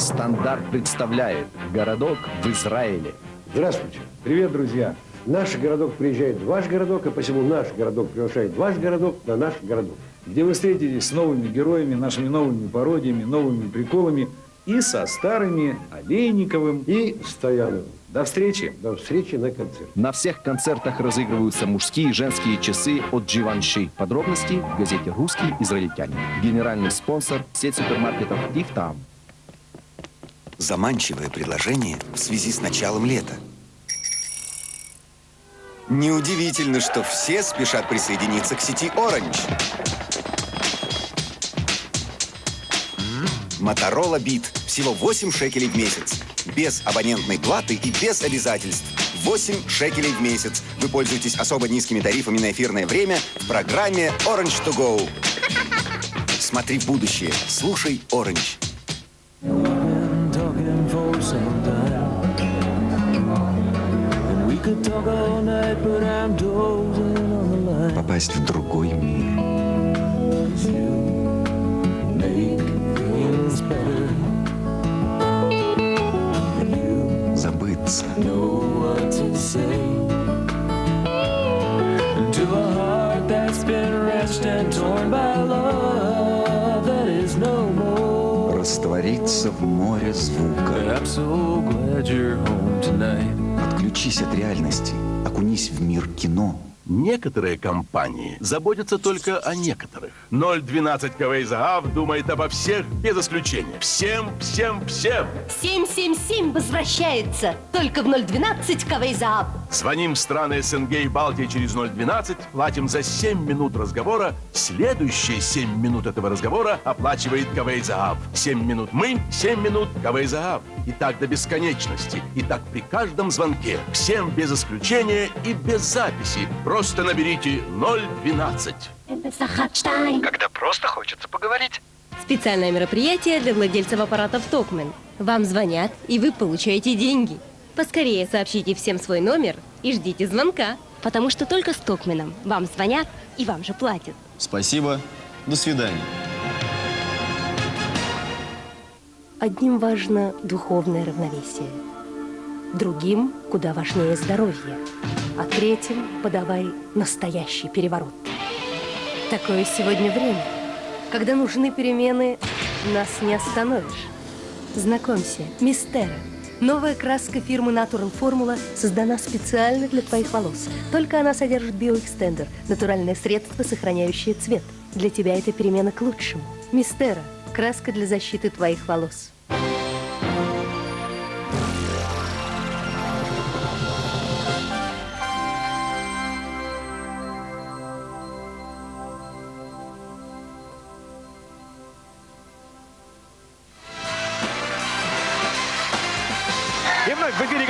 Шахтар представляет городок в Израиле. Здравствуйте. Привет, друзья. Наш городок приезжает в ваш городок, и посему наш городок приглашает ваш городок на наш городок. где вы встретитесь с новыми героями, нашими новыми пародиями, новыми приколами и со старыми Олейниковым. И Стояновым. До встречи! До встречи на концерте. На всех концертах разыгрываются мужские и женские часы от Givenchy. Подробности в газете «Русский израильтянин». Генеральный спонсор – сеть супермаркетов «Ихтам». Заманчивое предложение в связи с началом лета. Неудивительно, что все спешат присоединиться к сети Orange. Моторола Бит. Всего 8 шекелей в месяц. Без абонентной платы и без обязательств. 8 шекелей в месяц. Вы пользуетесь особо низкими тарифами на эфирное время в программе Orange to Go. Смотри в будущее. Слушай Orange. Попасть в другой мир. Забыться. to a heart that's been wrenched and torn by love Раствориться в море звука. Отключись от реальности. Окунись в мир кино. Некоторые компании заботятся только о некоторых. 012 КВ Заав думает обо всех без исключения. Всем, всем, всем. 777 возвращается только в 012 Кавейзаап. Звоним в страны СНГ и Балтии через 012, платим за 7 минут разговора. Следующие 7 минут этого разговора оплачивает КВ Заав. 7 минут мы, 7 минут КВ Заав. И так до бесконечности. И так при каждом звонке. Всем без исключения и без записи. Просто наберите 012. Когда просто хочется поговорить. Специальное мероприятие для владельцев аппаратов Токмен. Вам звонят, и вы получаете деньги. Поскорее сообщите всем свой номер и ждите звонка. Потому что только с Токменом вам звонят и вам же платят. Спасибо. До свидания. Одним важно духовное равновесие. Другим куда важнее здоровье. А третьим подавай настоящий переворот. Такое сегодня время. Когда нужны перемены, нас не остановишь. Знакомься, Мистера. Новая краска фирмы Natural Formula создана специально для твоих волос. Только она содержит биоэкстендер, натуральное средство, сохраняющее цвет. Для тебя это перемена к лучшему. Мистера. Краска для защиты твоих волос. В эфире